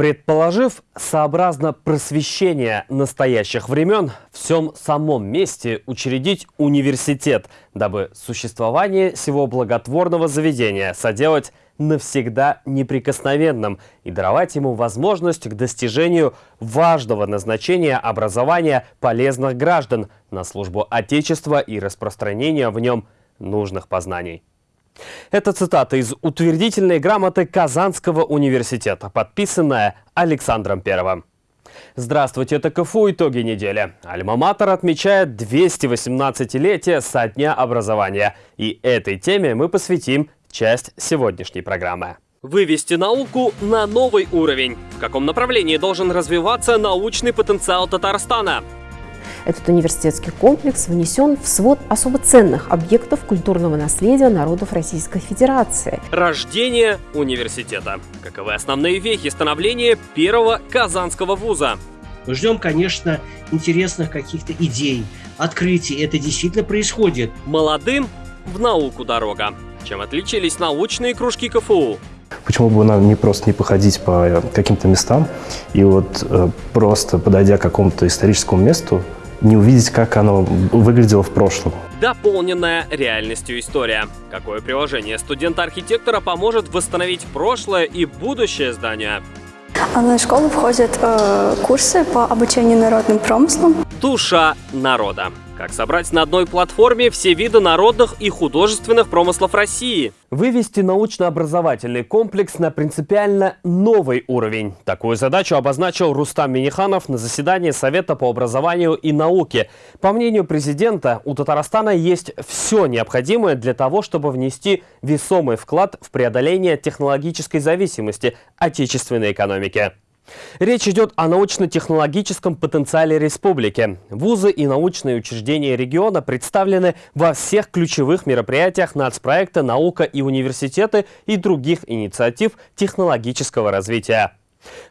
Предположив, сообразно просвещения настоящих времен, в всем самом месте учредить университет, дабы существование всего благотворного заведения соделать навсегда неприкосновенным и даровать ему возможность к достижению важного назначения образования полезных граждан на службу Отечества и распространения в нем нужных познаний. Это цитата из утвердительной грамоты Казанского университета, подписанная Александром Первым. Здравствуйте, это КФУ «Итоги недели». Альма-Матер отмечает 218-летие со дня образования. И этой теме мы посвятим часть сегодняшней программы. Вывести науку на новый уровень. В каком направлении должен развиваться научный потенциал Татарстана? Этот университетский комплекс внесен в свод особо ценных объектов культурного наследия народов Российской Федерации. Рождение университета. Каковы основные вехи становления первого казанского вуза? Мы ждем, конечно, интересных каких-то идей, открытий. Это действительно происходит. Молодым в науку дорога. Чем отличились научные кружки КФУ? Почему бы нам не просто не походить по каким-то местам и вот э, просто подойдя к какому-то историческому месту, не увидеть, как оно выглядело в прошлом. Дополненная реальностью история. Какое приложение студента-архитектора поможет восстановить прошлое и будущее здания? В онлайн-школу входят э, курсы по обучению народным промыслам. Душа народа. Как собрать на одной платформе все виды народных и художественных промыслов России? Вывести научно-образовательный комплекс на принципиально новый уровень. Такую задачу обозначил Рустам Миниханов на заседании Совета по образованию и науке. По мнению президента, у Татарстана есть все необходимое для того, чтобы внести весомый вклад в преодоление технологической зависимости отечественной экономики. Речь идет о научно-технологическом потенциале республики. Вузы и научные учреждения региона представлены во всех ключевых мероприятиях нацпроекта «Наука и университеты» и других инициатив технологического развития.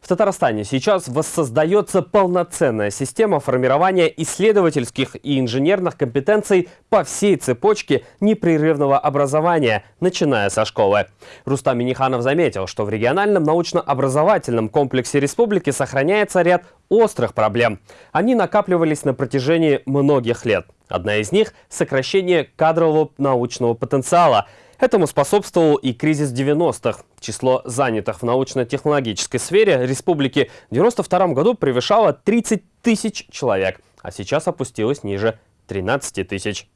В Татарстане сейчас воссоздается полноценная система формирования исследовательских и инженерных компетенций по всей цепочке непрерывного образования, начиная со школы. Рустам Миниханов заметил, что в региональном научно-образовательном комплексе республики сохраняется ряд острых проблем. Они накапливались на протяжении многих лет. Одна из них – сокращение кадрового научного потенциала – Этому способствовал и кризис 90-х. Число занятых в научно-технологической сфере республики в 92 году превышало 30 тысяч человек, а сейчас опустилось ниже 13 тысяч.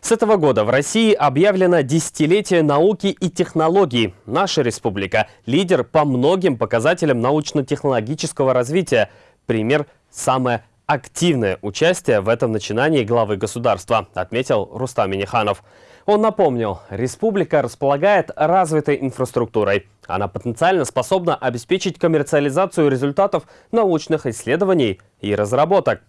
С этого года в России объявлено десятилетие науки и технологий. Наша республика – лидер по многим показателям научно-технологического развития. Пример – самое активное участие в этом начинании главы государства, отметил Рустам Миниханов. Он напомнил, республика располагает развитой инфраструктурой. Она потенциально способна обеспечить коммерциализацию результатов научных исследований и разработок.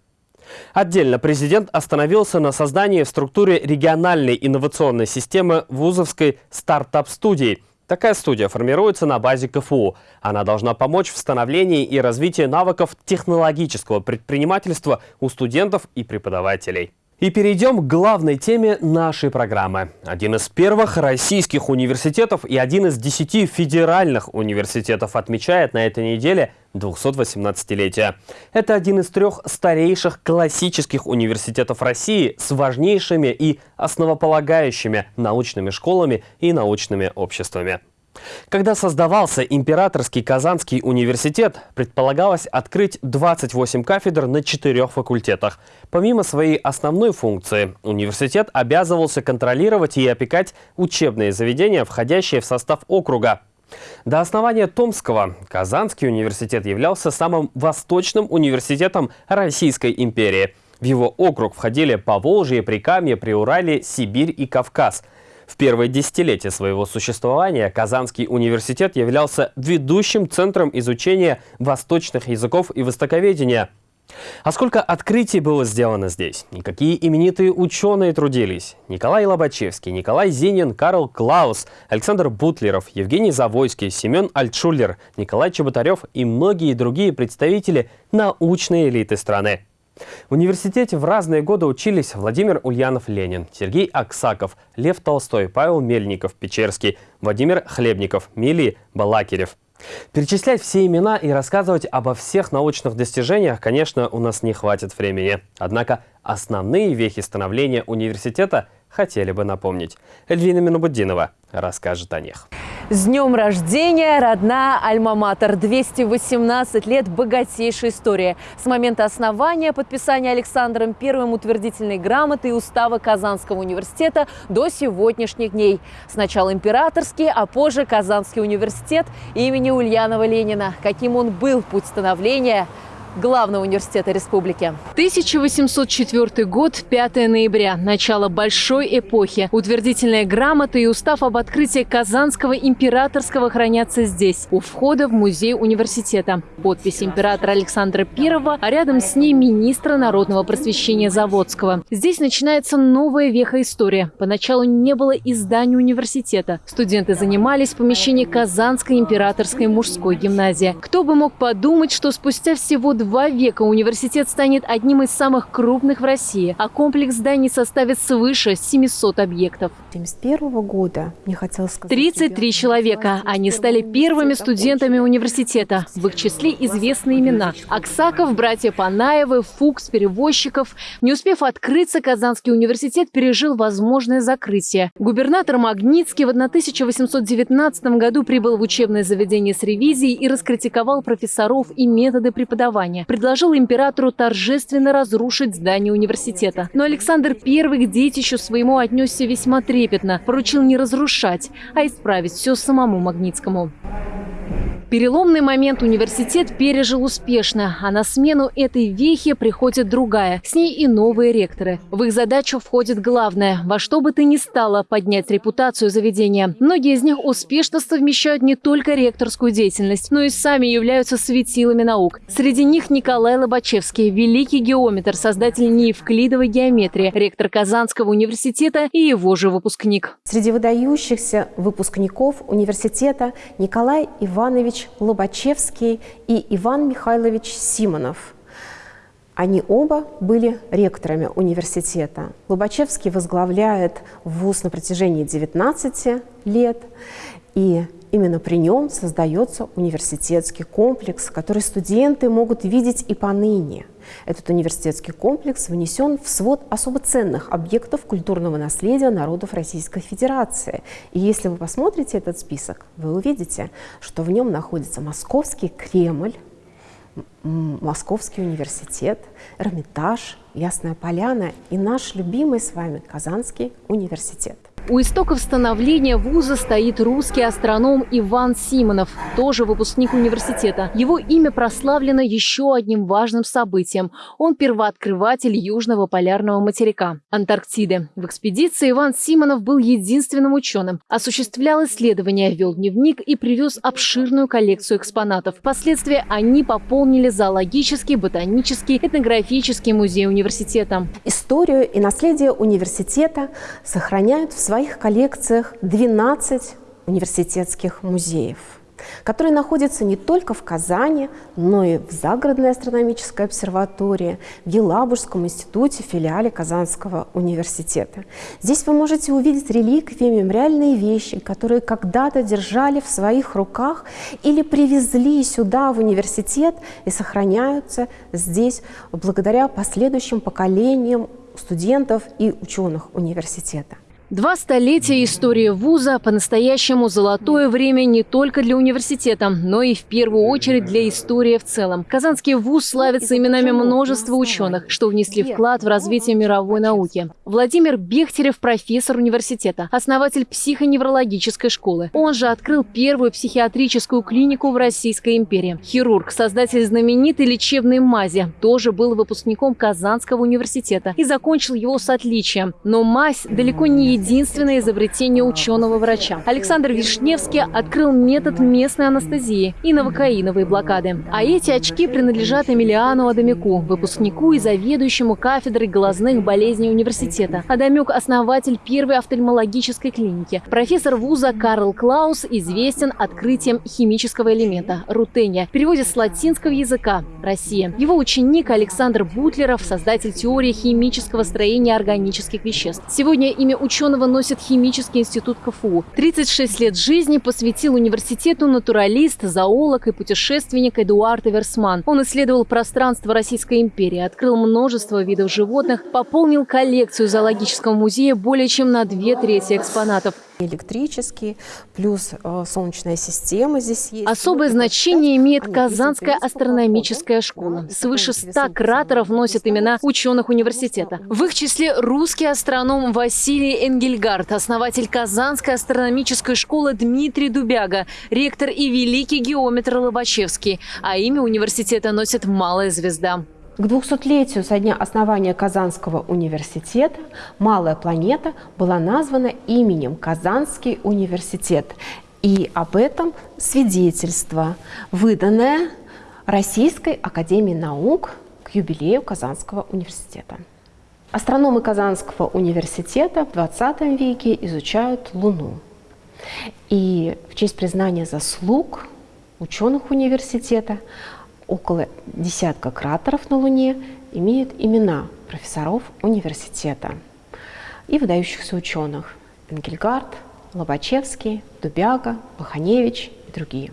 Отдельно президент остановился на создании в структуре региональной инновационной системы вузовской стартап-студии. Такая студия формируется на базе КФУ. Она должна помочь в становлении и развитии навыков технологического предпринимательства у студентов и преподавателей. И перейдем к главной теме нашей программы. Один из первых российских университетов и один из десяти федеральных университетов отмечает на этой неделе 218-летие. Это один из трех старейших классических университетов России с важнейшими и основополагающими научными школами и научными обществами. Когда создавался Императорский Казанский университет, предполагалось открыть 28 кафедр на четырех факультетах. Помимо своей основной функции, университет обязывался контролировать и опекать учебные заведения, входящие в состав округа. До основания Томского Казанский университет являлся самым восточным университетом Российской империи. В его округ входили Поволжье, Прикамье, Приуралье, Сибирь и Кавказ – в первое десятилетие своего существования Казанский университет являлся ведущим центром изучения восточных языков и востоковедения. А сколько открытий было сделано здесь? И какие именитые ученые трудились? Николай Лобачевский, Николай Зинин, Карл Клаус, Александр Бутлеров, Евгений Завойский, Семен Альтшулер, Николай Чеботарев и многие другие представители научной элиты страны. В университете в разные годы учились Владимир Ульянов-Ленин, Сергей Аксаков, Лев Толстой, Павел Мельников, Печерский, Владимир Хлебников, Мили Балакирев. Перечислять все имена и рассказывать обо всех научных достижениях, конечно, у нас не хватит времени. Однако основные вехи становления университета хотели бы напомнить. Эльвина Минубуддинова расскажет о них. С днем рождения, родная Альма-Матер. 218 лет богатейшей истории. С момента основания, подписания Александром Первым утвердительной грамоты и устава Казанского университета до сегодняшних дней. Сначала императорский, а позже Казанский университет имени Ульянова Ленина. Каким он был путь становления – главного университета республики. 1804 год, 5 ноября, начало большой эпохи. Утвердительная грамота и устав об открытии Казанского императорского хранятся здесь, у входа в музей университета. Подпись императора Александра I, а рядом с ней министра народного просвещения Заводского. Здесь начинается новая веха истории. Поначалу не было издания университета. Студенты занимались в помещении Казанской императорской мужской гимназии. Кто бы мог подумать, что спустя всего два века университет станет одним из самых крупных в России, а комплекс зданий составит свыше 700 объектов. 1971 года, мне хотелось сказать... 33 человека. Они стали первыми студентами университета. В их числе известные имена. Аксаков, братья Панаевы, Фукс, Перевозчиков. Не успев открыться, Казанский университет пережил возможное закрытие. Губернатор Магнитский в 1819 году прибыл в учебное заведение с ревизией и раскритиковал профессоров и методы преподавания образования, предложил императору торжественно разрушить здание университета. Но Александр I к детищу своему отнесся весьма трепетно, поручил не разрушать, а исправить все самому Магнитскому. Переломный момент университет пережил успешно, а на смену этой вехи приходит другая, с ней и новые ректоры. В их задачу входит главное – во что бы то ни стало поднять репутацию заведения. Многие из них успешно совмещают не только ректорскую деятельность, но и сами являются светилами наук. Среди них Николай Лобачевский, великий геометр, создатель неевклидовой геометрии, ректор Казанского университета и его же выпускник. Среди выдающихся выпускников университета Николай Иванович Иванович Лобачевский и Иван Михайлович Симонов. Они оба были ректорами университета. Лобачевский возглавляет вуз на протяжении 19 лет, и именно при нем создается университетский комплекс, который студенты могут видеть и поныне – этот университетский комплекс внесен в свод особо ценных объектов культурного наследия народов Российской Федерации. И если вы посмотрите этот список, вы увидите, что в нем находится Московский Кремль, Московский университет, Эрмитаж, Ясная Поляна и наш любимый с вами Казанский университет. У истоков становления вуза стоит русский астроном Иван Симонов, тоже выпускник университета. Его имя прославлено еще одним важным событием. Он первооткрыватель Южного полярного материка – Антарктиды. В экспедиции Иван Симонов был единственным ученым, осуществлял исследования, вел дневник и привез обширную коллекцию экспонатов. Впоследствии они пополнили зоологический, ботанический, этнографический музей университета. Историю и наследие университета сохраняют в своих коллекциях 12 университетских музеев которые находятся не только в Казани, но и в Загородной астрономической обсерватории, в Елабужском институте, филиале Казанского университета. Здесь вы можете увидеть реликвии, мемориальные вещи, которые когда-то держали в своих руках или привезли сюда, в университет, и сохраняются здесь благодаря последующим поколениям студентов и ученых университета. Два столетия истории вуза – по-настоящему золотое время не только для университета, но и в первую очередь для истории в целом. Казанский вуз славится именами множества ученых, что внесли вклад в развитие мировой науки. Владимир Бехтерев – профессор университета, основатель психоневрологической школы. Он же открыл первую психиатрическую клинику в Российской империи. Хирург, создатель знаменитой лечебной мази, тоже был выпускником Казанского университета и закончил его с отличием. Но мазь далеко не единственное изобретение ученого-врача. Александр Вишневский открыл метод местной анестезии и новокаиновые блокады. А эти очки принадлежат Эмилиану Адамюку, выпускнику и заведующему кафедрой глазных болезней университета. Адамюк – основатель первой офтальмологической клиники. Профессор вуза Карл Клаус известен открытием химического элемента – рутения, в переводе с латинского языка – Россия. Его ученик Александр Бутлеров – создатель теории химического строения органических веществ. Сегодня имя ученого ученого носит Химический институт КФУ. 36 лет жизни посвятил университету натуралист, зоолог и путешественник Эдуард Эверсман. Он исследовал пространство Российской империи, открыл множество видов животных, пополнил коллекцию зоологического музея более чем на две трети экспонатов – электрические, плюс э, солнечная система здесь есть. Особое значение имеет Казанская астрономическая школа. Свыше 100 кратеров носят имена ученых университета. В их числе русский астроном Василий Энгельгард, основатель Казанской астрономической школы Дмитрий Дубяга, ректор и великий геометр Лобачевский. А имя университета носит «Малая звезда». К 200-летию со дня основания Казанского университета «Малая планета» была названа именем Казанский университет. И об этом свидетельство, выданное Российской академией наук к юбилею Казанского университета. Астрономы Казанского университета в 20 веке изучают Луну. И в честь признания заслуг ученых университета около десятка кратеров на Луне имеют имена профессоров университета и выдающихся ученых Энгельгард, Лобачевский, Дубяга, Баханевич и другие.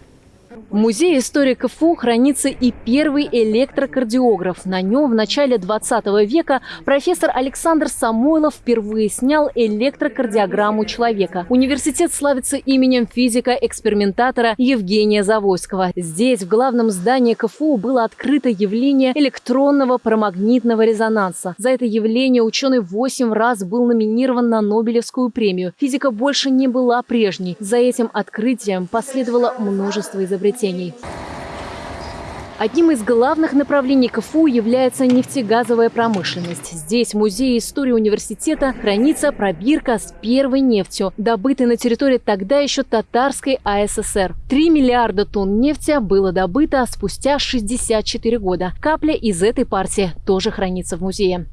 В музее истории КФУ хранится и первый электрокардиограф. На нем в начале 20 века профессор Александр Самойлов впервые снял электрокардиограмму человека. Университет славится именем физика-экспериментатора Евгения Завойского. Здесь, в главном здании КФУ, было открыто явление электронного парамагнитного резонанса. За это явление ученый 8 раз был номинирован на Нобелевскую премию. Физика больше не была прежней. За этим открытием последовало множество изобретений изобретений. Одним из главных направлений КФУ является нефтегазовая промышленность. Здесь, в Музее истории университета, хранится пробирка с первой нефтью, добытой на территории тогда еще татарской АССР. 3 миллиарда тонн нефти было добыто спустя 64 года. Капля из этой партии тоже хранится в музее.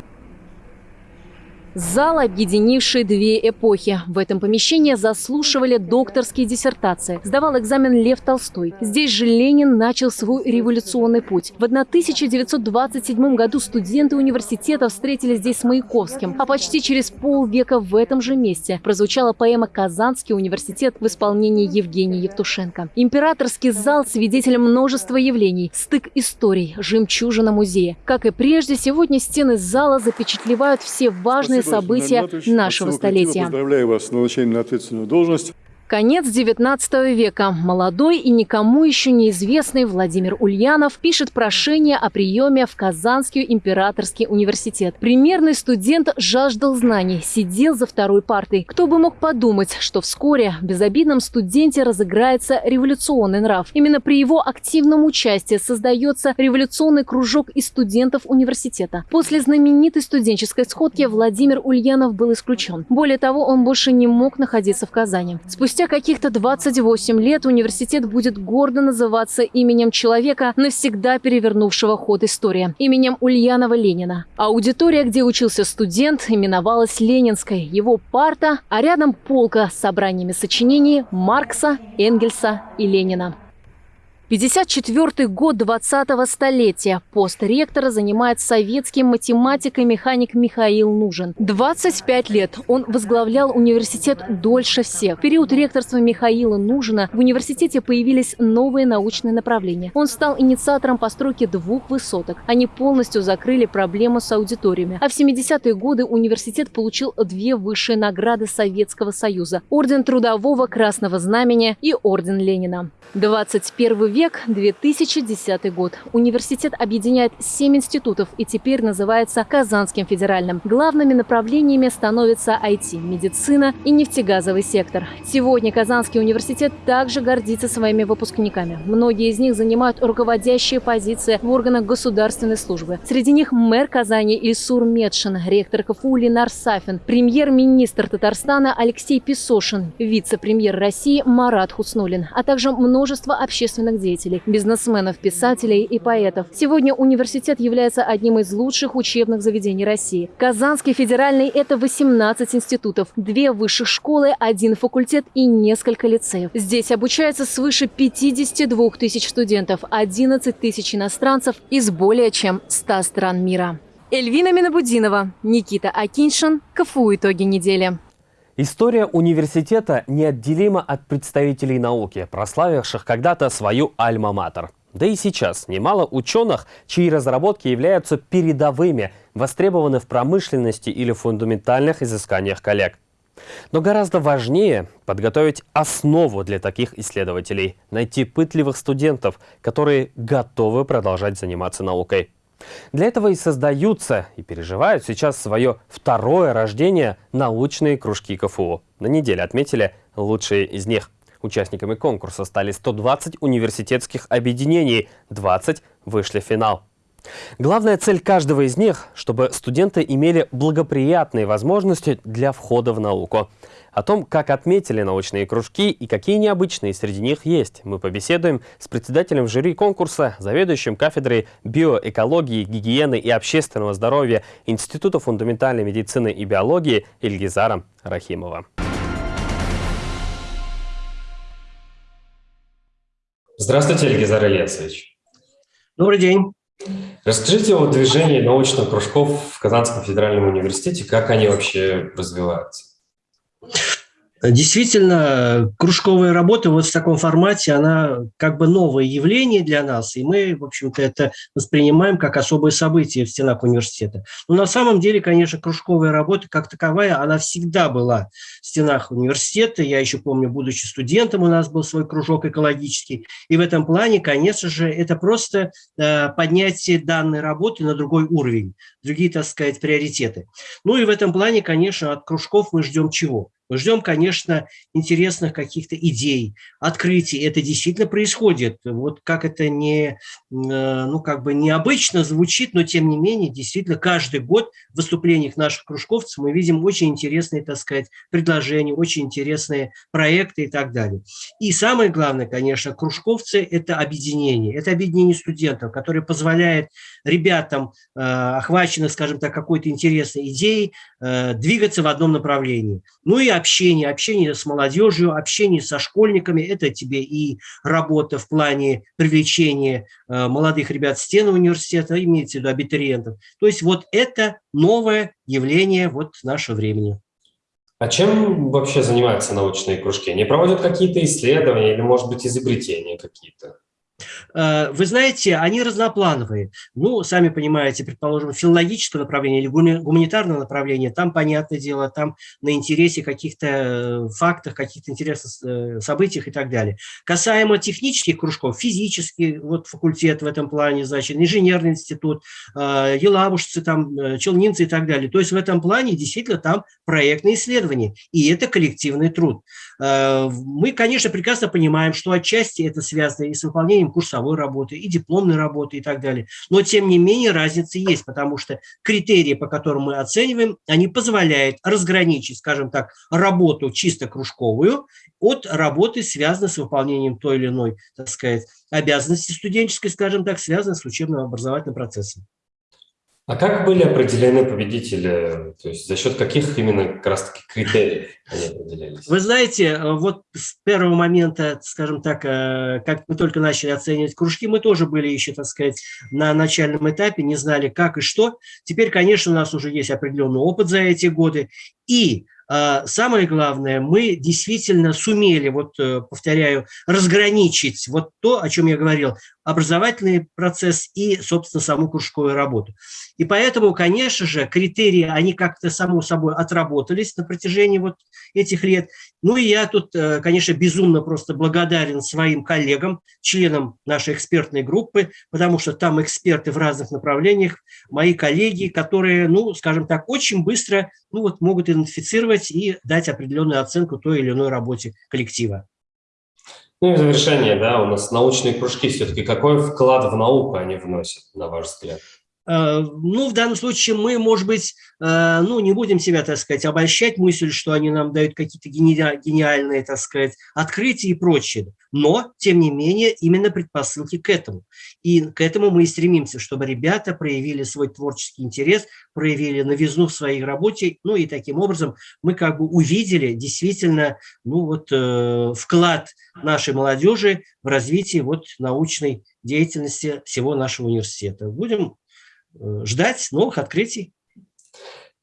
Зал, объединивший две эпохи. В этом помещении заслушивали докторские диссертации. Сдавал экзамен Лев Толстой. Здесь же Ленин начал свой революционный путь. В 1927 году студенты университета встретились здесь с Маяковским. А почти через полвека в этом же месте прозвучала поэма «Казанский университет» в исполнении Евгения Евтушенко. Императорский зал – свидетель множества явлений. Стык историй, жемчужина музея. Как и прежде, сегодня стены зала запечатлевают все важные события нашего столетия. Поздравляю вас с назначением на ответственную должность. Конец XIX века. Молодой и никому еще неизвестный Владимир Ульянов пишет прошение о приеме в Казанский императорский университет. Примерный студент жаждал знаний, сидел за второй партой. Кто бы мог подумать, что вскоре в безобидном студенте разыграется революционный нрав. Именно при его активном участии создается революционный кружок из студентов университета. После знаменитой студенческой сходки Владимир Ульянов был исключен. Более того, он больше не мог находиться в Казани. Спустя Спустя каких-то 28 лет университет будет гордо называться именем человека, навсегда перевернувшего ход истории, именем Ульянова Ленина. Аудитория, где учился студент, именовалась Ленинской, его парта, а рядом полка с собраниями сочинений Маркса, Энгельса и Ленина. 54 год 20-го столетия. Пост ректора занимает советский математик и механик Михаил Нужен. 25 лет он возглавлял университет дольше всех. В период ректорства Михаила Нужина в университете появились новые научные направления. Он стал инициатором постройки двух высоток. Они полностью закрыли проблему с аудиториями. А в 70-е годы университет получил две высшие награды Советского Союза – Орден Трудового Красного Знамени и Орден Ленина. 21 век, 2010 год. Университет объединяет 7 институтов и теперь называется Казанским федеральным. Главными направлениями становятся IT, медицина и нефтегазовый сектор. Сегодня Казанский университет также гордится своими выпускниками. Многие из них занимают руководящие позиции в органах государственной службы. Среди них мэр Казани Ильсур Медшин, ректор КФУ Ленар Сафин, премьер-министр Татарстана Алексей Песошин, вице-премьер России Марат Хуснулин, а также множество общественных деятелей, бизнесменов, писателей и поэтов. Сегодня университет является одним из лучших учебных заведений России. Казанский федеральный – это 18 институтов, две высших школы, один факультет и несколько лицеев. Здесь обучается свыше 52 тысяч студентов, 11 тысяч иностранцев из более чем 100 стран мира. Эльвина Минабудинова, Никита Акиншин, КФУ «Итоги недели». История университета неотделима от представителей науки, прославивших когда-то свою альма-матер. Да и сейчас немало ученых, чьи разработки являются передовыми, востребованы в промышленности или фундаментальных изысканиях коллег. Но гораздо важнее подготовить основу для таких исследователей, найти пытливых студентов, которые готовы продолжать заниматься наукой. Для этого и создаются и переживают сейчас свое второе рождение научные кружки КФУ. На неделе отметили лучшие из них. Участниками конкурса стали 120 университетских объединений, 20 вышли в финал. Главная цель каждого из них, чтобы студенты имели благоприятные возможности для входа в науку. О том, как отметили научные кружки и какие необычные среди них есть, мы побеседуем с председателем жюри конкурса, заведующим кафедрой биоэкологии, гигиены и общественного здоровья Института фундаментальной медицины и биологии Ильгизаром Рахимовым. Здравствуйте, Ильгизар Ильясович. Добрый день. Расскажите о движении научных кружков в Казанском федеральном университете, как они вообще развиваются? Действительно, кружковая работа вот в таком формате, она как бы новое явление для нас, и мы, в общем-то, это воспринимаем как особое событие в стенах университета. Но на самом деле, конечно, кружковая работа как таковая, она всегда была в стенах университета. Я еще помню, будучи студентом, у нас был свой кружок экологический. И в этом плане, конечно же, это просто э, поднятие данной работы на другой уровень, другие, так сказать, приоритеты. Ну и в этом плане, конечно, от кружков мы ждем чего? Мы ждем, конечно, интересных каких-то идей, открытий. Это действительно происходит. Вот как это не, э, ну, как бы необычно звучит, но тем не менее, действительно, каждый год в выступлениях наших кружковцев мы видим очень интересные, так сказать, предложения, очень интересные проекты и так далее. И самое главное, конечно, кружковцы – это объединение. Это объединение студентов, которое позволяет ребятам, э, охваченных, скажем так, какой-то интересной идеей, э, двигаться в одном направлении. Ну и общение, общение с молодежью, общение со школьниками. Это тебе и работа в плане привлечения э, молодых ребят в стены университета, имеется в виду абитуриентов. То есть вот это новое явление вот нашего времени. А чем вообще занимаются научные кружки? Они проводят какие-то исследования или, может быть, изобретения какие-то? Э, вы знаете, они разноплановые. Ну, сами понимаете, предположим, филологическое направление или гуманитарное направление, там, понятное дело, там на интересе каких-то э, фактах, каких-то интересных э, событиях и так далее. Касаемо технических кружков, физический вот факультет в этом плане, значит, инженерный институт, елабужцы, там, челнинцы и так далее. То есть в этом плане действительно там проектные исследования, и это коллективный труд. Мы, конечно, прекрасно понимаем, что отчасти это связано и с выполнением курсовой работы, и дипломной работы и так далее. Но, тем не менее, разница есть, потому что критерии, по которым мы оцениваем, они позволяют разграничить, скажем так, работу чисто кружковую от работы, связанной с выполнением той или иной, так сказать, обязанности студенческой, скажем так, связанной с учебным образовательным процессом. А как были определены победители? То есть за счет каких именно как раз-таки критериев они определялись? Вы знаете, э, вот с первого момента, скажем так, э, как мы только начали оценивать кружки, мы тоже были еще, так сказать, на начальном этапе, не знали как и что. Теперь, конечно, у нас уже есть определенный опыт за эти годы. И а, самое главное, мы действительно сумели, вот э, повторяю, разграничить вот то, о чем я говорил, образовательный процесс и, собственно, саму кружковую работу. И поэтому, конечно же, критерии, они как-то само собой отработались на протяжении вот этих лет. Ну и я тут, э, конечно, безумно просто благодарен своим коллегам, членам нашей экспертной группы, потому что там эксперты в разных направлениях, мои коллеги, которые, ну, скажем так, очень быстро ну, вот, могут идентифицировать и дать определенную оценку той или иной работе коллектива. Ну и в завершение, да, у нас научные кружки все-таки. Какой вклад в науку они вносят, на ваш взгляд? Э, ну, в данном случае мы, может быть, э, ну, не будем себя, так сказать, обольщать мысль, что они нам дают какие-то гениальные, так сказать, открытия и прочее. Но, тем не менее, именно предпосылки к этому. И к этому мы и стремимся, чтобы ребята проявили свой творческий интерес, проявили новизну в своей работе, ну и таким образом мы как бы увидели действительно, ну вот, э, вклад нашей молодежи в развитие вот научной деятельности всего нашего университета. Будем ждать новых открытий.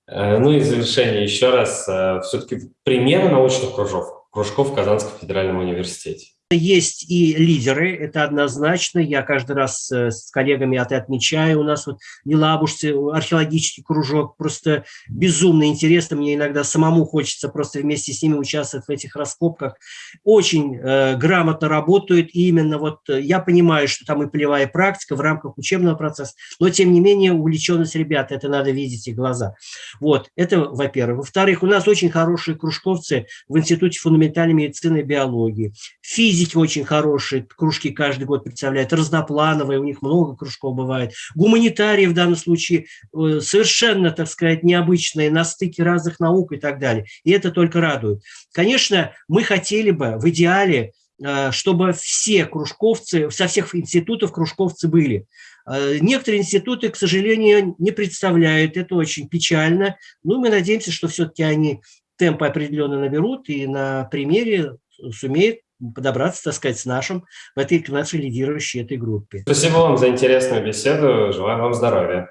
Э, ну и завершение еще раз, э, все-таки примеры научных кружков, кружков в Казанском федеральном университете. Есть и лидеры, это однозначно. Я каждый раз э, с коллегами это отмечаю. У нас вот в Елабужце археологический кружок. Просто безумно интересно. Мне иногда самому хочется просто вместе с ними участвовать в этих раскопках. Очень э, грамотно работают. И именно вот э, я понимаю, что там и полевая практика в рамках учебного процесса. Но, тем не менее, увлеченность ребят, это надо видеть и глаза. Вот, это во-первых. Во-вторых, у нас очень хорошие кружковцы в Институте фундаментальной медицины и биологии. Физики физики очень хорошие, кружки каждый год представляют, разноплановые, у них много кружков бывает. Гуманитарии в данном случае э, совершенно, так сказать, необычные, на стыке разных наук и так далее. И это только радует. Конечно, мы хотели бы в идеале, э, чтобы все кружковцы, со всех институтов кружковцы были. Э, некоторые институты, к сожалению, не представляют, это очень печально, но мы надеемся, что все-таки они темпы определенно наберут и на примере сумеют подобраться, так сказать, с нашим, в этой нашей лидирующей этой группе. Спасибо вам за интересную беседу. Желаю вам здоровья.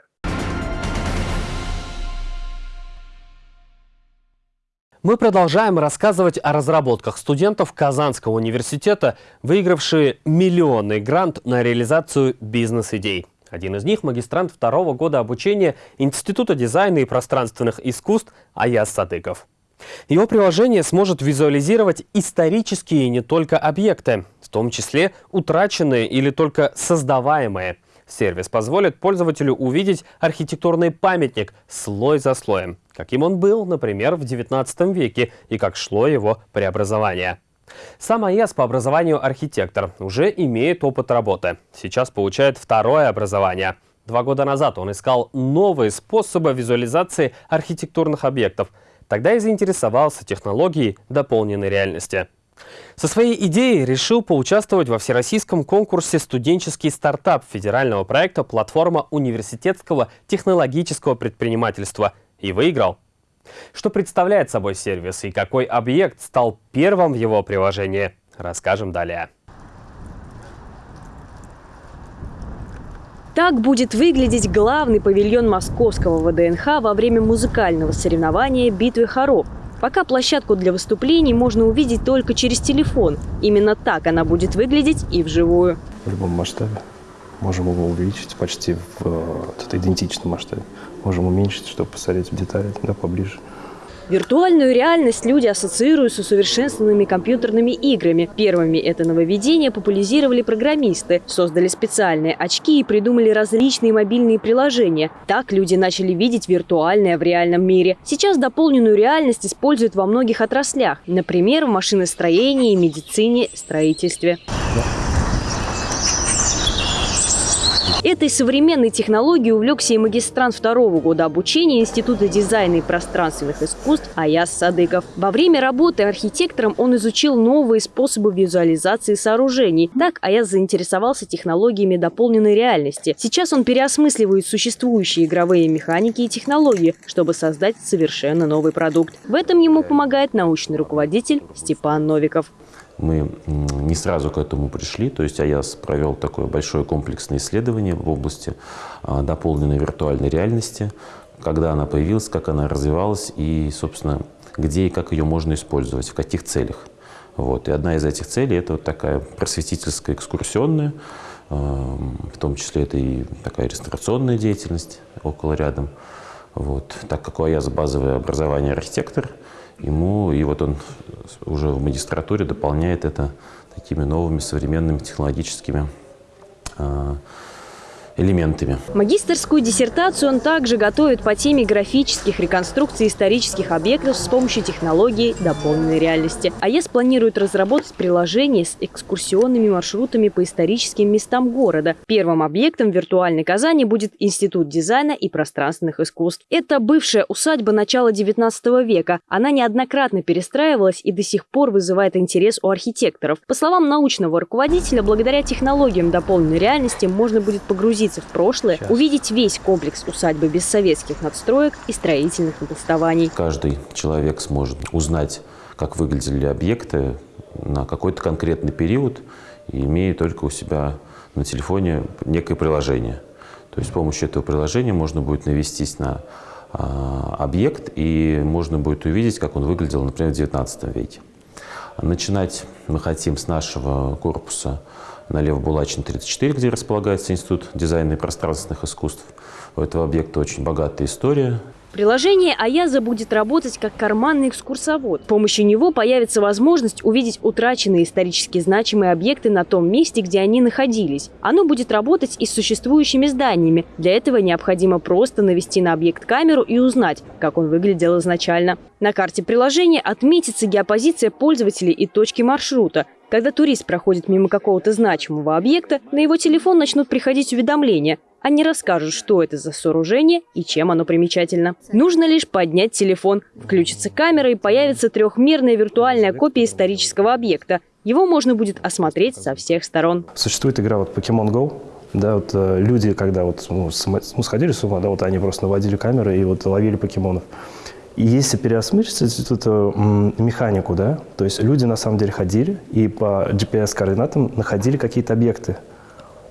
Мы продолжаем рассказывать о разработках студентов Казанского университета, выигравшие миллионный грант на реализацию бизнес-идей. Один из них – магистрант второго года обучения Института дизайна и пространственных искусств Аяс Садыков. Его приложение сможет визуализировать исторические не только объекты, в том числе утраченные или только создаваемые. Сервис позволит пользователю увидеть архитектурный памятник слой за слоем, каким он был, например, в XIX веке и как шло его преобразование. Сам АЭС по образованию архитектор уже имеет опыт работы. Сейчас получает второе образование. Два года назад он искал новые способы визуализации архитектурных объектов – Тогда и заинтересовался технологией дополненной реальности. Со своей идеей решил поучаствовать во всероссийском конкурсе «Студенческий стартап» федерального проекта «Платформа университетского технологического предпринимательства» и выиграл. Что представляет собой сервис и какой объект стал первым в его приложении, расскажем далее. Так будет выглядеть главный павильон московского ВДНХ во время музыкального соревнования «Битвы хоров». Пока площадку для выступлений можно увидеть только через телефон. Именно так она будет выглядеть и вживую. В любом масштабе. Можем его увеличить почти в э, идентичном масштабе. Можем уменьшить, чтобы посмотреть в детали да, поближе. Виртуальную реальность люди ассоциируют с усовершенствованными компьютерными играми. Первыми это нововведение популяризировали программисты, создали специальные очки и придумали различные мобильные приложения. Так люди начали видеть виртуальное в реальном мире. Сейчас дополненную реальность используют во многих отраслях, например, в машиностроении, медицине, строительстве. Этой современной технологией увлекся и магистрант второго года обучения Института дизайна и пространственных искусств Аяс Садыков. Во время работы архитектором он изучил новые способы визуализации сооружений. Так Аяс заинтересовался технологиями дополненной реальности. Сейчас он переосмысливает существующие игровые механики и технологии, чтобы создать совершенно новый продукт. В этом ему помогает научный руководитель Степан Новиков мы не сразу к этому пришли. То есть АЯС провел такое большое комплексное исследование в области а, дополненной виртуальной реальности, когда она появилась, как она развивалась и, собственно, где и как ее можно использовать, в каких целях. Вот. И одна из этих целей – это вот такая просветительская, экскурсионная, а, в том числе это и такая реставрационная деятельность около рядом. Вот. Так как у АЯС базовое образование архитектор – ему, и вот он уже в магистратуре дополняет это такими новыми современными технологическими а, элементами. Магистерскую диссертацию он также готовит по теме графических реконструкций исторических объектов с помощью технологий дополненной реальности. АЕС планирует разработать приложение с экскурсионными маршрутами по историческим местам города. Первым объектом виртуальной Казани будет Институт дизайна и пространственных искусств. Это бывшая усадьба начала XIX века. Она неоднократно перестраивалась и до сих пор вызывает интерес у архитекторов. По словам научного руководителя, благодаря технологиям дополненной реальности можно будет погрузиться погрузиться в прошлое, Сейчас. увидеть весь комплекс усадьбы без советских надстроек и строительных напластований. Каждый человек сможет узнать, как выглядели объекты на какой-то конкретный период, имея только у себя на телефоне некое приложение. То есть с помощью этого приложения можно будет навестись на а, объект, и можно будет увидеть, как он выглядел, например, в 19 веке. Начинать мы хотим с нашего корпуса на Лев-Булачин 34, где располагается Институт дизайна и пространственных искусств. У этого объекта очень богатая история. Приложение Аяза будет работать как карманный экскурсовод. С помощью него появится возможность увидеть утраченные исторически значимые объекты на том месте, где они находились. Оно будет работать и с существующими зданиями. Для этого необходимо просто навести на объект камеру и узнать, как он выглядел изначально. На карте приложения отметится геопозиция пользователей и точки маршрута. Когда турист проходит мимо какого-то значимого объекта, на его телефон начнут приходить уведомления – они расскажут, что это за сооружение и чем оно примечательно. Нужно лишь поднять телефон, включится камера и появится трехмерная виртуальная копия исторического объекта. Его можно будет осмотреть со всех сторон. Существует игра вот Pokemon Go, да, вот э, люди, когда вот ну, ну, сходили с ума, да, вот они просто наводили камеры и вот ловили покемонов. Если переосмыслить эту механику, да, то есть люди на самом деле ходили и по GPS-координатам находили какие-то объекты.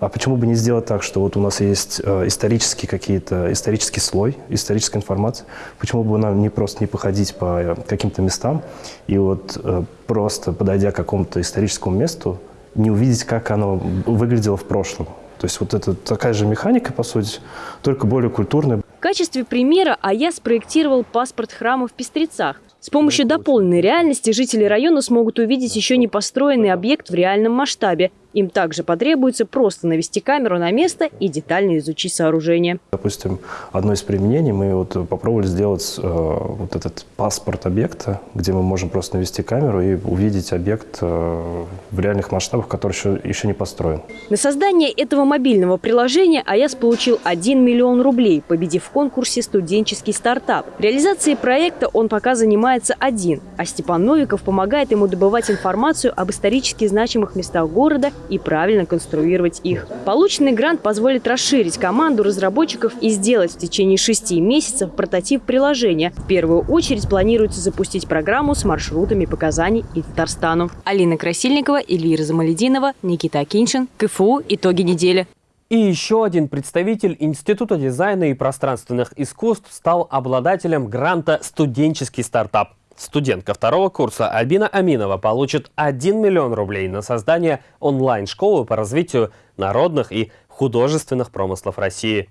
А почему бы не сделать так, что вот у нас есть э, исторические какие-то, исторический слой, историческая информация, почему бы нам не просто не походить по э, каким-то местам и вот э, просто подойдя к какому-то историческому месту, не увидеть, как оно выглядело в прошлом. То есть вот это такая же механика, по сути, только более культурная. В качестве примера АЯ спроектировал паспорт храма в Пестрецах. С помощью дополненной реальности жители района смогут увидеть еще не построенный объект в реальном масштабе им также потребуется просто навести камеру на место и детально изучить сооружение. Допустим, одно из применений мы вот попробовали сделать э, вот этот паспорт объекта, где мы можем просто навести камеру и увидеть объект э, в реальных масштабах, который еще, еще не построен. На создание этого мобильного приложения АЯС получил 1 миллион рублей, победив в конкурсе «Студенческий стартап». Реализацией проекта он пока занимается один, а Степан Новиков помогает ему добывать информацию об исторически значимых местах города и правильно конструировать их. Полученный грант позволит расширить команду разработчиков и сделать в течение шести месяцев прототип приложения. В первую очередь планируется запустить программу с маршрутами по Казани и Татарстану. Алина Красильникова, Илья Замалединова, Никита Акиншин. КФУ. Итоги недели. И еще один представитель Института дизайна и пространственных искусств стал обладателем гранта «Студенческий стартап». Студентка второго курса Альбина Аминова получит 1 миллион рублей на создание онлайн-школы по развитию народных и художественных промыслов России.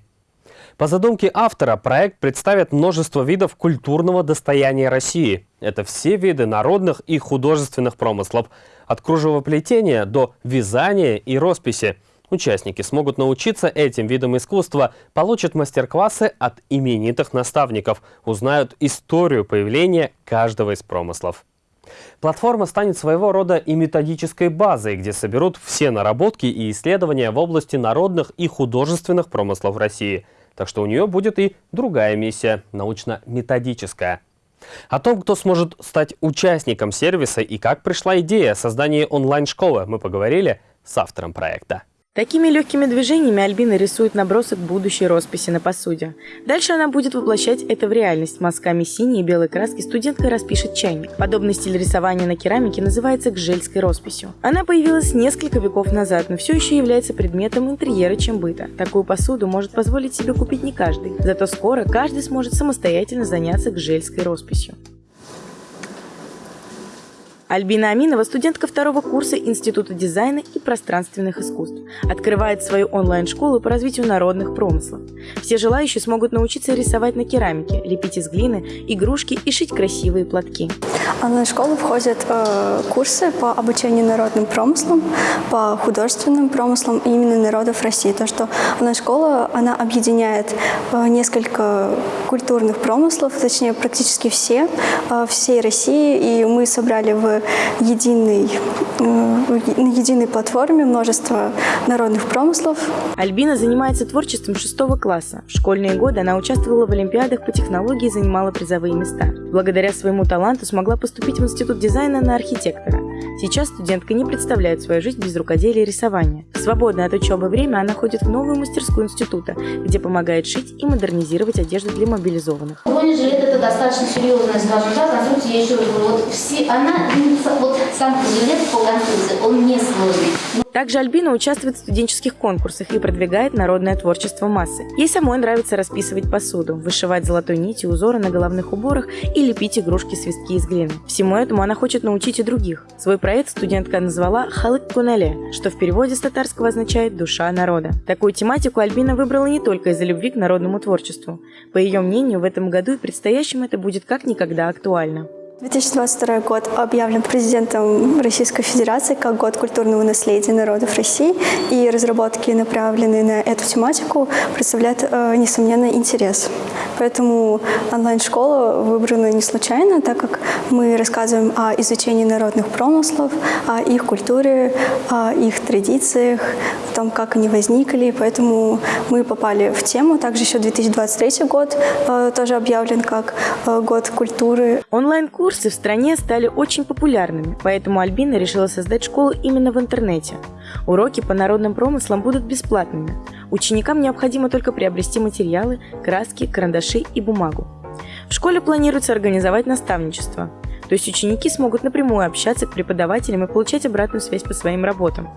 По задумке автора, проект представит множество видов культурного достояния России. Это все виды народных и художественных промыслов, от кружевоплетения до вязания и росписи – Участники смогут научиться этим видам искусства, получат мастер-классы от именитых наставников, узнают историю появления каждого из промыслов. Платформа станет своего рода и методической базой, где соберут все наработки и исследования в области народных и художественных промыслов России. Так что у нее будет и другая миссия – научно-методическая. О том, кто сможет стать участником сервиса и как пришла идея создания онлайн-школы, мы поговорили с автором проекта. Такими легкими движениями Альбина рисует набросок будущей росписи на посуде. Дальше она будет воплощать это в реальность. Мазками синей и белой краски студентка распишет чайник. Подобный стиль рисования на керамике называется гжельской росписью. Она появилась несколько веков назад, но все еще является предметом интерьера, чем быта. Такую посуду может позволить себе купить не каждый. Зато скоро каждый сможет самостоятельно заняться гжельской росписью. Альбина Аминова, студентка второго курса Института дизайна и пространственных искусств, открывает свою онлайн-школу по развитию народных промыслов. Все желающие смогут научиться рисовать на керамике, лепить из глины, игрушки и шить красивые платки. В онлайн-школу входят э, курсы по обучению народным промыслам, по художественным промыслам именно народов России. То, что онлайн-школа, она объединяет э, несколько культурных промыслов, точнее практически все, э, всей России, и мы собрали в единой, э, на единой платформе множество народных промыслов. Альбина занимается творчеством шестого класса. В школьные годы она участвовала в олимпиадах по технологии и занимала призовые места. Благодаря своему таланту смогла поступить в Институт дизайна на архитектора. Сейчас студентка не представляет свою жизнь без рукоделия и рисования. В свободное от учебы время она ходит в новую мастерскую института, где помогает шить и модернизировать одежду для мобилизованных. Бронежилет это достаточно серьезная, скажем так, конструкция, я еще говорю, вот все, она, вот сам жилет по конструкции, он не сложный. Также Альбина участвует в студенческих конкурсах и продвигает народное творчество массы. Ей самой нравится расписывать посуду, вышивать золотой нитью узоры на головных уборах и лепить игрушки-свистки из глины. Всему этому она хочет научить и других. Свой проект студентка назвала «Халык Кунеле», что в переводе с татарского означает «душа народа». Такую тематику Альбина выбрала не только из-за любви к народному творчеству. По ее мнению, в этом году и предстоящем это будет как никогда актуально. 2022 год объявлен президентом Российской Федерации как год культурного наследия народов России, и разработки, направленные на эту тематику, представляют э, несомненный интерес. Поэтому онлайн-школа выбрана не случайно, так как мы рассказываем о изучении народных промыслов, о их культуре, о их традициях, том, как они возникли. Поэтому мы попали в тему. Также еще 2023 год э, тоже объявлен как э, год культуры. Онлайн-курс Курсы в стране стали очень популярными, поэтому Альбина решила создать школу именно в интернете. Уроки по народным промыслам будут бесплатными. Ученикам необходимо только приобрести материалы, краски, карандаши и бумагу. В школе планируется организовать наставничество. То есть ученики смогут напрямую общаться к преподавателям и получать обратную связь по своим работам.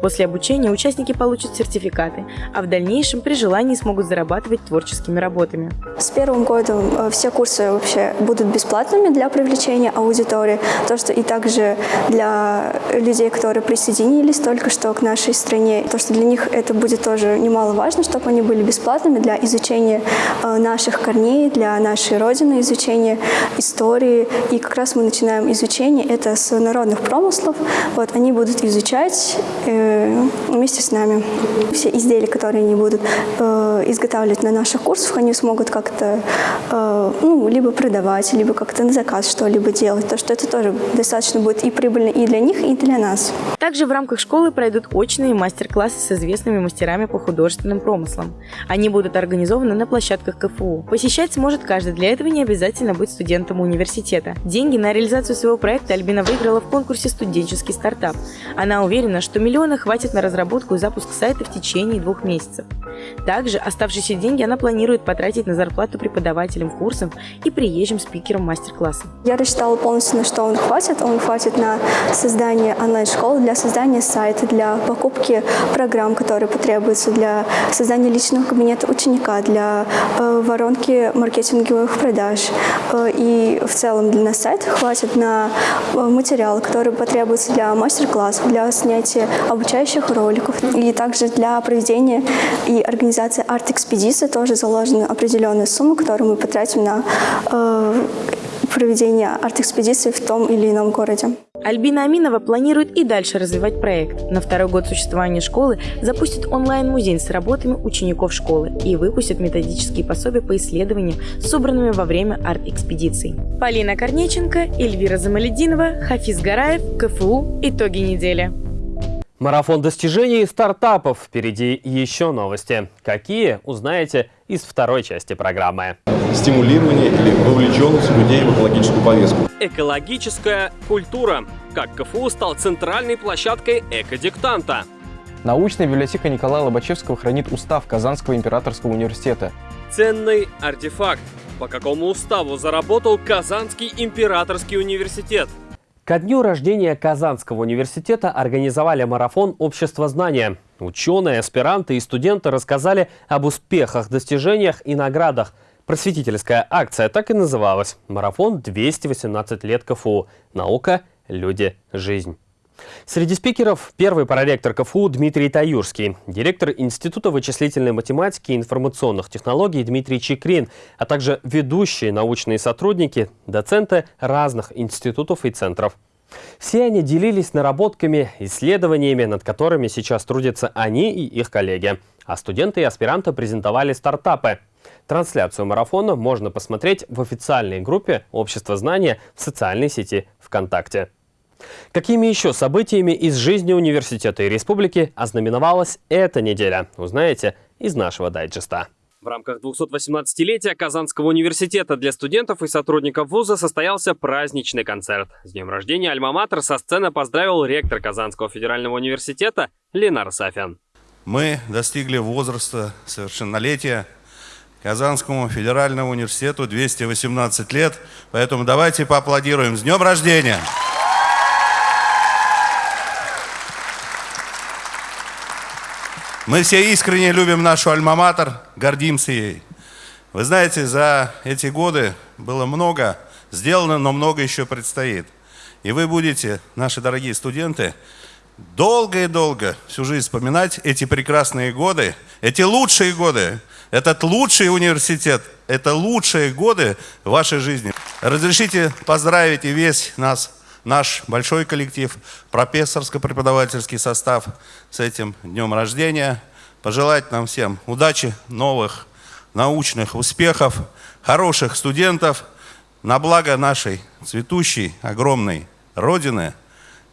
После обучения участники получат сертификаты, а в дальнейшем при желании смогут зарабатывать творческими работами. С первым годом э, все курсы вообще будут бесплатными для привлечения аудитории, то, что и также для людей, которые присоединились только что к нашей стране, то, что для них это будет тоже немаловажно, чтобы они были бесплатными для изучения э, наших корней, для нашей Родины, изучения истории и как раз мы начинаем изучение, это с народных промыслов. Вот, они будут изучать э, вместе с нами. Все изделия, которые они будут э, изготавливать на наших курсах, они смогут как-то э, ну, либо продавать, либо как-то на заказ что-либо делать. То, что это тоже достаточно будет и прибыльно и для них, и для нас. Также в рамках школы пройдут очные мастер-классы с известными мастерами по художественным промыслам. Они будут организованы на площадках КФУ. Посещать сможет каждый, для этого не обязательно быть студентом университета. Деньги на реализацию своего проекта Альбина выиграла в конкурсе «Студенческий стартап». Она уверена, что миллиона хватит на разработку и запуск сайта в течение двух месяцев. Также оставшиеся деньги она планирует потратить на зарплату преподавателям курсов и приезжим спикерам мастер-класса. Я рассчитала полностью, на что он хватит. Он хватит на создание онлайн-школы, для создания сайта, для покупки программ, которые потребуются, для создания личного кабинета ученика, для э, воронки маркетинговых продаж э, и в целом для нас сайта хватит на э, материалы, которые потребуются для мастер-классов, для снятия обучающих роликов и также для проведения и организации арт-экспедиции тоже заложена определенная сумма, которую мы потратим на э, проведение арт-экспедиции в том или ином городе. Альбина Аминова планирует и дальше развивать проект. На второй год существования школы запустит онлайн-музей с работами учеников школы и выпустит методические пособия по исследованиям, собранными во время арт-экспедиций. Полина Корнеченко, Эльвира Замалединова, Хафиз Гараев, КФУ. Итоги недели. Марафон достижений и стартапов. Впереди еще новости. Какие, узнаете из второй части программы. Стимулирование или вовлеченность людей в экологическую повестку. Экологическая культура. Как КФУ стал центральной площадкой экодиктанта. Научная библиотека Николая Лобачевского хранит устав Казанского императорского университета. Ценный артефакт. По какому уставу заработал Казанский императорский университет? Ко дню рождения Казанского университета организовали марафон «Общество знания». Ученые, аспиранты и студенты рассказали об успехах, достижениях и наградах. Просветительская акция так и называлась «Марафон 218 лет КФУ. Наука, люди, жизнь». Среди спикеров первый проректор КФУ Дмитрий Таюрский, директор Института вычислительной математики и информационных технологий Дмитрий Чекрин, а также ведущие научные сотрудники, доценты разных институтов и центров. Все они делились наработками, исследованиями, над которыми сейчас трудятся они и их коллеги. А студенты и аспиранты презентовали стартапы. Трансляцию марафона можно посмотреть в официальной группе «Общество знания» в социальной сети ВКонтакте. Какими еще событиями из жизни университета и республики ознаменовалась эта неделя, узнаете из нашего дайджеста. В рамках 218-летия Казанского университета для студентов и сотрудников вуза состоялся праздничный концерт. С днем рождения Альма-Матер со сцены поздравил ректор Казанского федерального университета Ленар Сафян. Мы достигли возраста совершеннолетия. Казанскому федеральному университету 218 лет, поэтому давайте поаплодируем. С днем рождения! Мы все искренне любим нашу альма-матер, гордимся ей. Вы знаете, за эти годы было много сделано, но много еще предстоит. И вы будете, наши дорогие студенты, долго и долго всю жизнь вспоминать эти прекрасные годы, эти лучшие годы, этот лучший университет, это лучшие годы вашей жизни. Разрешите поздравить и весь нас наш большой коллектив, профессорско-преподавательский состав с этим днем рождения. Пожелать нам всем удачи, новых научных успехов, хороших студентов на благо нашей цветущей, огромной Родины,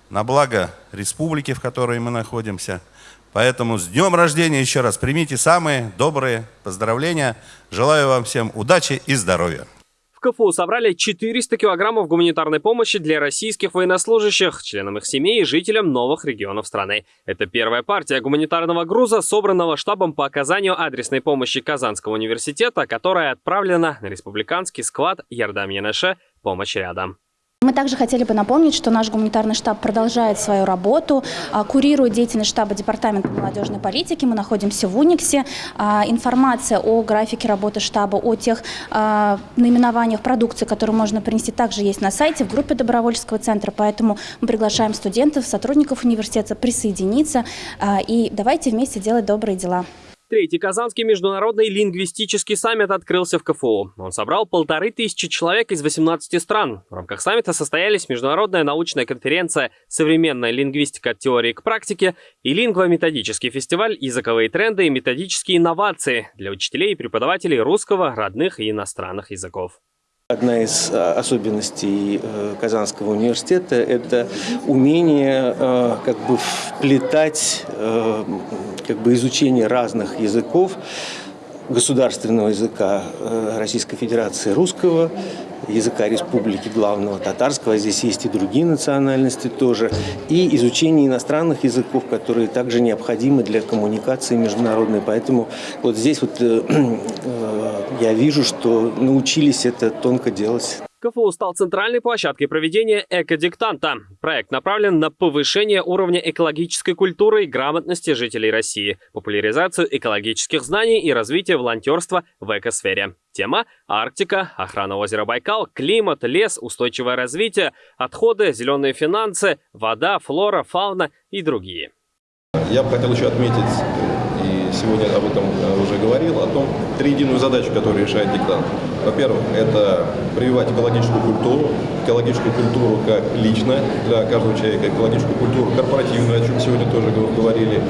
на благо республики, в которой мы находимся. Поэтому с днем рождения еще раз примите самые добрые поздравления. Желаю вам всем удачи и здоровья. КФУ собрали 400 килограммов гуманитарной помощи для российских военнослужащих, членам их семей и жителям новых регионов страны. Это первая партия гуманитарного груза, собранного штабом по оказанию адресной помощи Казанского университета, которая отправлена на республиканский склад Ярдам-Янеше «Помощь рядом». Мы также хотели бы напомнить, что наш гуманитарный штаб продолжает свою работу, а, курирует деятельность штаба Департамента молодежной политики. Мы находимся в Униксе. А, информация о графике работы штаба, о тех а, наименованиях продукции, которые можно принести, также есть на сайте, в группе добровольческого центра. Поэтому мы приглашаем студентов, сотрудников университета присоединиться и давайте вместе делать добрые дела. Третий Казанский международный лингвистический саммит открылся в КФУ. Он собрал полторы тысячи человек из 18 стран. В рамках саммита состоялись международная научная конференция «Современная лингвистика от теории к практике» и лингвометодический фестиваль «Языковые тренды и методические инновации» для учителей и преподавателей русского, родных и иностранных языков. Одна из а, особенностей э, Казанского университета – это умение э, как бы вплетать э, как бы изучение разных языков, государственного языка Российской Федерации русского, языка республики главного татарского, здесь есть и другие национальности тоже, и изучение иностранных языков, которые также необходимы для коммуникации международной. Поэтому вот здесь вот э, э, я вижу, что научились это тонко делать. КФУ стал центральной площадкой проведения экодиктанта. Проект направлен на повышение уровня экологической культуры и грамотности жителей России, популяризацию экологических знаний и развитие волонтерства в экосфере. Тема – Арктика, охрана озера Байкал, климат, лес, устойчивое развитие, отходы, зеленые финансы, вода, флора, фауна и другие. Я бы хотел еще отметить сегодня об этом э, уже говорил, о том триединую задачу, которую решает диктант. Во-первых, это прививать экологическую культуру, экологическую культуру как лично для каждого человека, экологическую культуру корпоративную, о чем сегодня тоже говорили.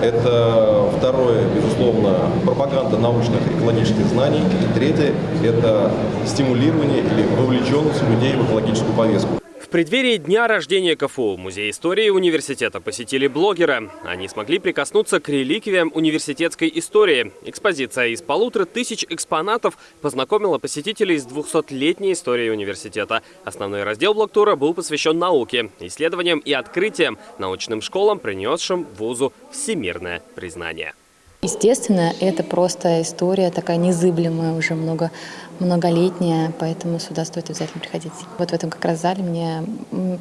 Это второе, безусловно, пропаганда научных экологических знаний. И третье – это стимулирование или вовлеченность людей в экологическую повестку. Преддверии дня рождения КФУ Музей истории университета посетили блогеры. Они смогли прикоснуться к реликвиям университетской истории. Экспозиция из полутора тысяч экспонатов познакомила посетителей с 200-летней историей университета. Основной раздел блоктура был посвящен науке, исследованиям и открытиям, научным школам, принесшим вузу всемирное признание. Естественно, это просто история такая незыблемая, уже много, многолетняя, поэтому сюда стоит обязательно приходить. Вот в этом как раз зале мне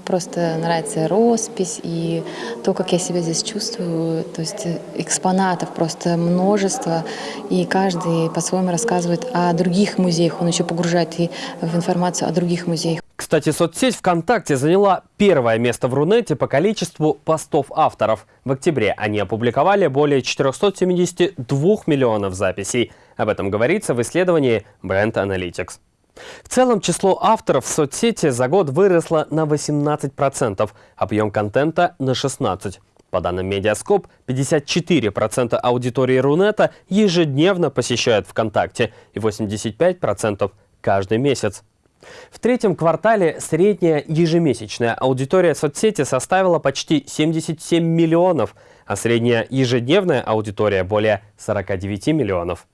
просто нравится роспись и то, как я себя здесь чувствую. То есть экспонатов просто множество, и каждый по-своему рассказывает о других музеях. Он еще погружает и в информацию о других музеях. Кстати, соцсеть ВКонтакте заняла первое место в Рунете по количеству постов авторов. В октябре они опубликовали более 472 миллионов записей. Об этом говорится в исследовании Brand Analytics. В целом число авторов в соцсети за год выросло на 18%, объем контента на 16%. По данным Медиаскоп, 54% аудитории Рунета ежедневно посещают ВКонтакте и 85% каждый месяц. В третьем квартале средняя ежемесячная аудитория соцсети составила почти 77 миллионов, а средняя ежедневная аудитория более 49 миллионов.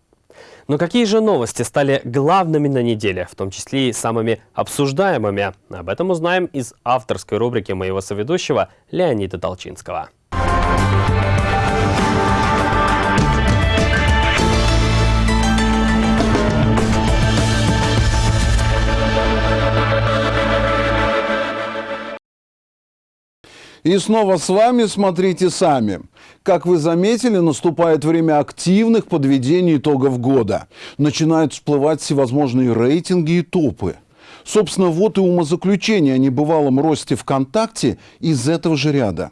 Но какие же новости стали главными на неделе, в том числе и самыми обсуждаемыми? Об этом узнаем из авторской рубрики моего соведущего Леонида Толчинского. И снова с вами «Смотрите сами». Как вы заметили, наступает время активных подведений итогов года. Начинают всплывать всевозможные рейтинги и топы. Собственно, вот и умозаключение о небывалом росте ВКонтакте из этого же ряда.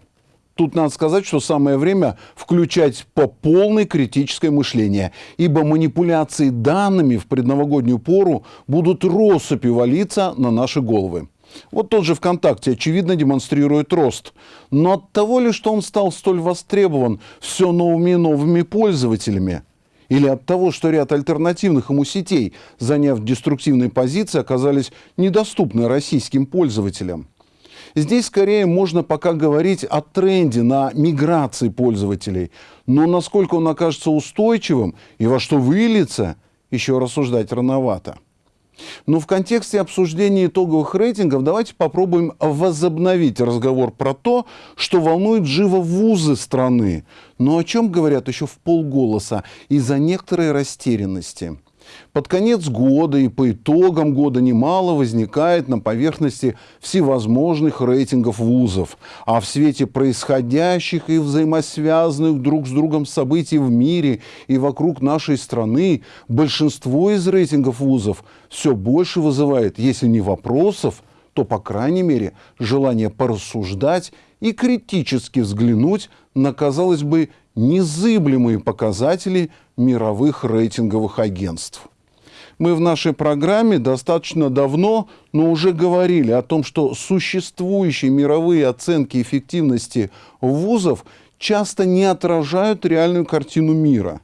Тут надо сказать, что самое время включать по полной критическое мышление, ибо манипуляции данными в предновогоднюю пору будут россыпью валиться на наши головы. Вот тот же ВКонтакте, очевидно, демонстрирует рост. Но от того ли, что он стал столь востребован все новыми и новыми пользователями, или от того, что ряд альтернативных ему сетей, заняв деструктивные позиции, оказались недоступны российским пользователям. Здесь скорее можно пока говорить о тренде на миграции пользователей. Но насколько он окажется устойчивым и во что выльется, еще рассуждать рановато. Но в контексте обсуждения итоговых рейтингов давайте попробуем возобновить разговор про то, что волнует живо вузы страны, но о чем говорят еще в полголоса из-за некоторой растерянности. Под конец года и по итогам года немало возникает на поверхности всевозможных рейтингов вузов. А в свете происходящих и взаимосвязанных друг с другом событий в мире и вокруг нашей страны, большинство из рейтингов вузов все больше вызывает, если не вопросов, то, по крайней мере, желание порассуждать и критически взглянуть на, казалось бы, незыблемые показатели мировых рейтинговых агентств. Мы в нашей программе достаточно давно, но уже говорили о том, что существующие мировые оценки эффективности вузов часто не отражают реальную картину мира.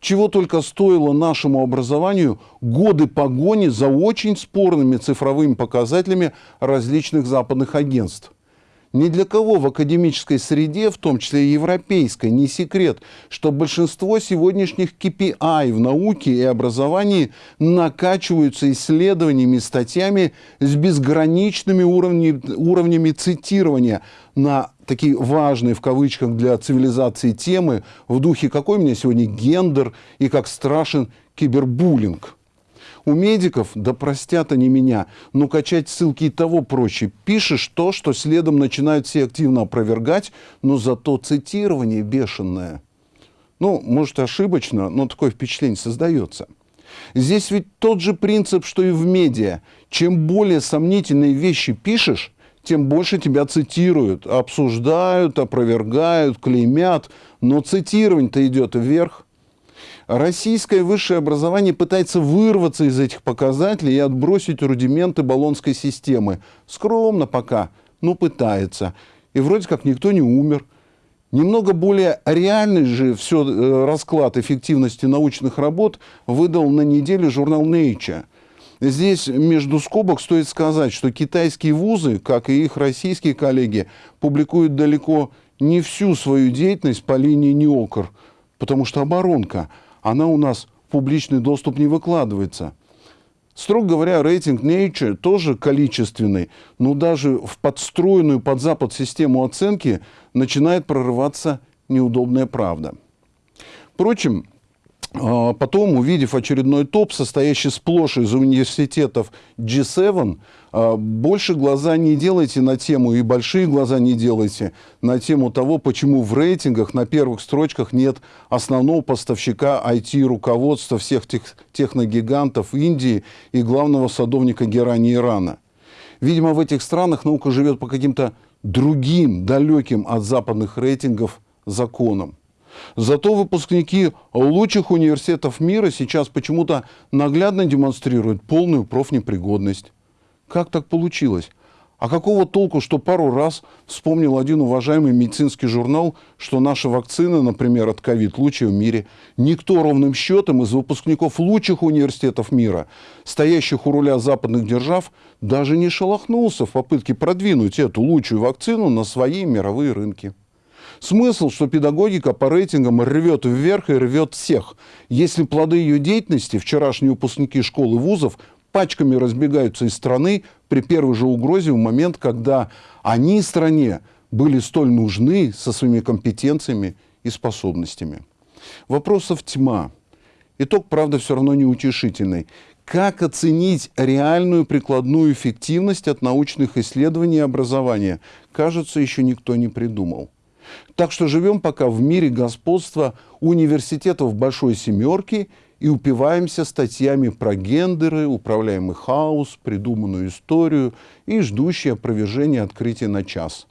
Чего только стоило нашему образованию годы погони за очень спорными цифровыми показателями различных западных агентств. Ни для кого в академической среде, в том числе и европейской, не секрет, что большинство сегодняшних KPI в науке и образовании накачиваются исследованиями, статьями с безграничными уровнями, уровнями цитирования на такие важные в кавычках для цивилизации темы в духе «какой у меня сегодня гендер» и «как страшен кибербуллинг». У медиков, да простят они меня, но качать ссылки и того проще. Пишешь то, что следом начинают все активно опровергать, но зато цитирование бешеное. Ну, может, ошибочно, но такое впечатление создается. Здесь ведь тот же принцип, что и в медиа. Чем более сомнительные вещи пишешь, тем больше тебя цитируют, обсуждают, опровергают, клеймят. Но цитирование-то идет вверх. Российское высшее образование пытается вырваться из этих показателей и отбросить рудименты баллонской системы. Скромно пока, но пытается. И вроде как никто не умер. Немного более реальный же все э, расклад эффективности научных работ выдал на неделе журнал Nature. Здесь между скобок стоит сказать, что китайские вузы, как и их российские коллеги, публикуют далеко не всю свою деятельность по линии НИОКР, потому что оборонка – она у нас в публичный доступ не выкладывается. Строго говоря, рейтинг Nature тоже количественный, но даже в подстроенную под Запад систему оценки начинает прорываться неудобная правда. Впрочем, потом, увидев очередной топ, состоящий сплошь из университетов G7, а, больше глаза не делайте на тему, и большие глаза не делайте на тему того, почему в рейтингах на первых строчках нет основного поставщика IT-руководства всех тех, техногигантов Индии и главного садовника герани Ирана. Видимо, в этих странах наука живет по каким-то другим, далеким от западных рейтингов законам. Зато выпускники лучших университетов мира сейчас почему-то наглядно демонстрируют полную профнепригодность. Как так получилось? А какого толку, что пару раз вспомнил один уважаемый медицинский журнал, что наша вакцина, например, от ковид, лучшая в мире. Никто ровным счетом из выпускников лучших университетов мира, стоящих у руля западных держав, даже не шелохнулся в попытке продвинуть эту лучшую вакцину на свои мировые рынки. Смысл, что педагогика по рейтингам рвет вверх и рвет всех. Если плоды ее деятельности, вчерашние выпускники школ и вузов, пачками разбегаются из страны при первой же угрозе в момент, когда они стране были столь нужны со своими компетенциями и способностями. Вопросов тьма. Итог, правда, все равно неутешительный. Как оценить реальную прикладную эффективность от научных исследований и образования, кажется, еще никто не придумал. Так что живем пока в мире господства университетов Большой Семерки и упиваемся статьями про гендеры, управляемый хаос, придуманную историю и ждущие опровержения открытия на час.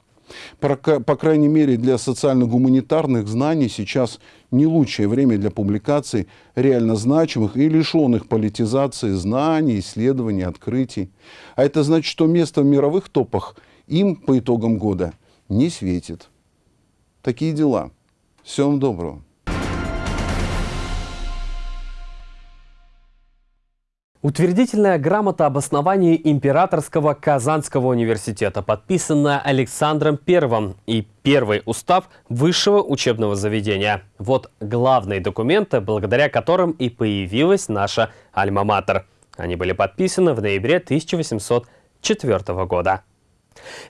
По крайней мере, для социально-гуманитарных знаний сейчас не лучшее время для публикаций реально значимых и лишенных политизации знаний, исследований, открытий. А это значит, что место в мировых топах им по итогам года не светит. Такие дела. Всем доброго. Утвердительная грамота об основании Императорского Казанского университета, подписанная Александром I и первый устав высшего учебного заведения. Вот главные документы, благодаря которым и появилась наша Альма-Матер. Они были подписаны в ноябре 1804 года.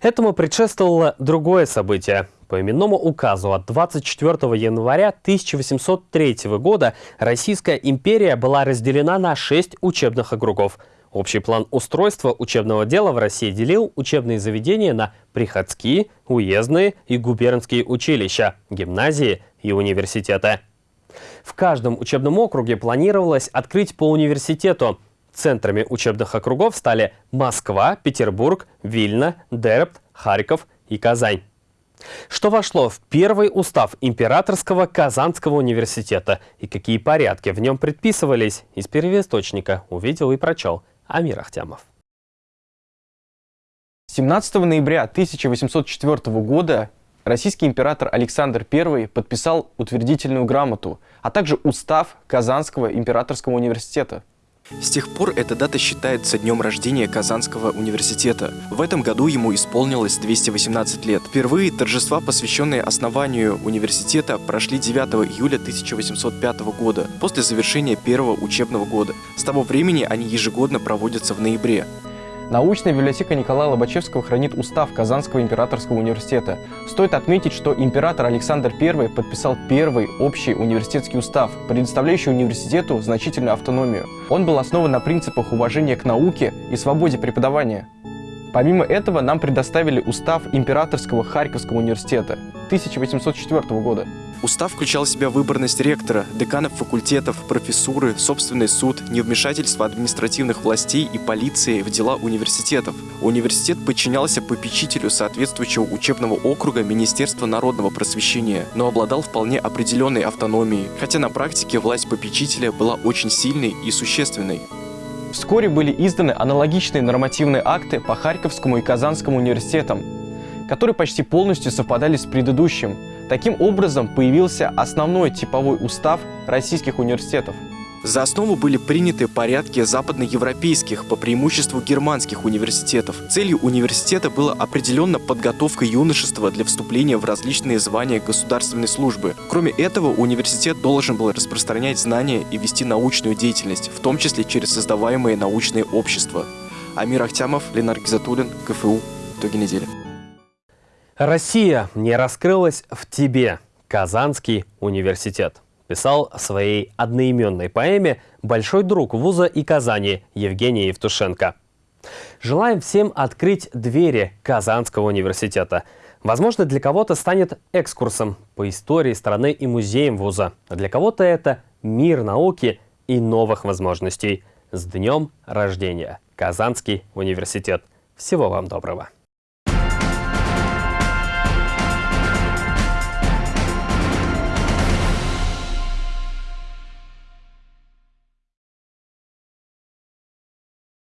Этому предшествовало другое событие. По именному указу от 24 января 1803 года Российская империя была разделена на шесть учебных округов. Общий план устройства учебного дела в России делил учебные заведения на приходские, уездные и губернские училища, гимназии и университеты. В каждом учебном округе планировалось открыть по университету. Центрами учебных округов стали Москва, Петербург, Вильна, Дербт, Харьков и Казань. Что вошло в первый устав Императорского Казанского университета? И какие порядки в нем предписывались, из первоисточника увидел и прочел Амир Ахтямов. 17 ноября 1804 года российский император Александр I подписал утвердительную грамоту, а также устав Казанского императорского университета – с тех пор эта дата считается днем рождения Казанского университета. В этом году ему исполнилось 218 лет. Впервые торжества, посвященные основанию университета, прошли 9 июля 1805 года, после завершения первого учебного года. С того времени они ежегодно проводятся в ноябре. Научная библиотека Николая Лобачевского хранит устав Казанского императорского университета. Стоит отметить, что император Александр I подписал первый общий университетский устав, предоставляющий университету значительную автономию. Он был основан на принципах уважения к науке и свободе преподавания. Помимо этого, нам предоставили устав Императорского Харьковского университета 1804 года. Устав включал в себя выборность ректора, деканов факультетов, профессуры, собственный суд, невмешательство административных властей и полиции в дела университетов. Университет подчинялся попечителю соответствующего учебного округа Министерства народного просвещения, но обладал вполне определенной автономией, хотя на практике власть попечителя была очень сильной и существенной. Вскоре были изданы аналогичные нормативные акты по Харьковскому и Казанскому университетам, которые почти полностью совпадали с предыдущим. Таким образом, появился основной типовой устав российских университетов. За основу были приняты порядки западноевропейских, по преимуществу германских университетов. Целью университета была определенно подготовка юношества для вступления в различные звания государственной службы. Кроме этого, университет должен был распространять знания и вести научную деятельность, в том числе через создаваемые научные общества. Амир Ахтямов, Ленар Гизатуллин, КФУ. Итоги недели. Россия не раскрылась в тебе. Казанский университет. Писал в своей одноименной поэме большой друг вуза и Казани Евгений Евтушенко. Желаем всем открыть двери Казанского университета. Возможно, для кого-то станет экскурсом по истории страны и музеям вуза. Для кого-то это мир науки и новых возможностей. С днем рождения! Казанский университет. Всего вам доброго!